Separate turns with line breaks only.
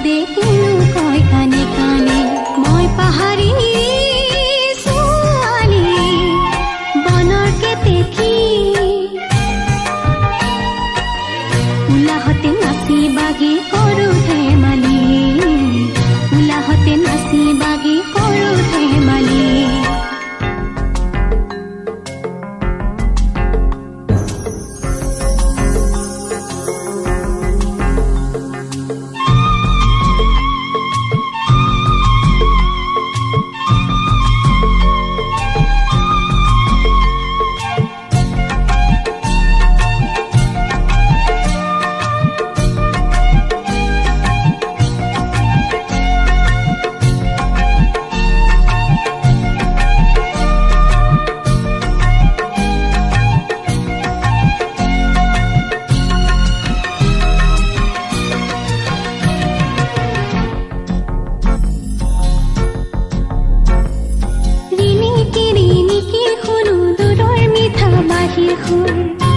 দেখি khơi